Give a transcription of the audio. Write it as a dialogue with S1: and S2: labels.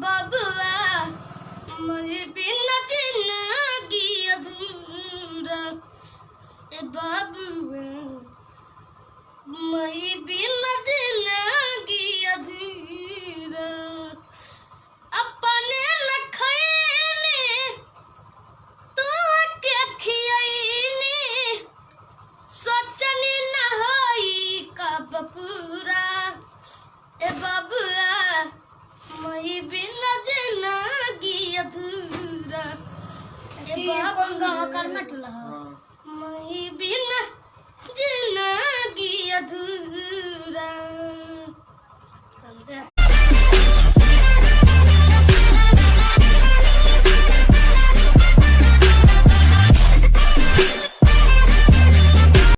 S1: Babula, Mother Pinna
S2: जी कौन गाव कर्मठ
S1: मही बिन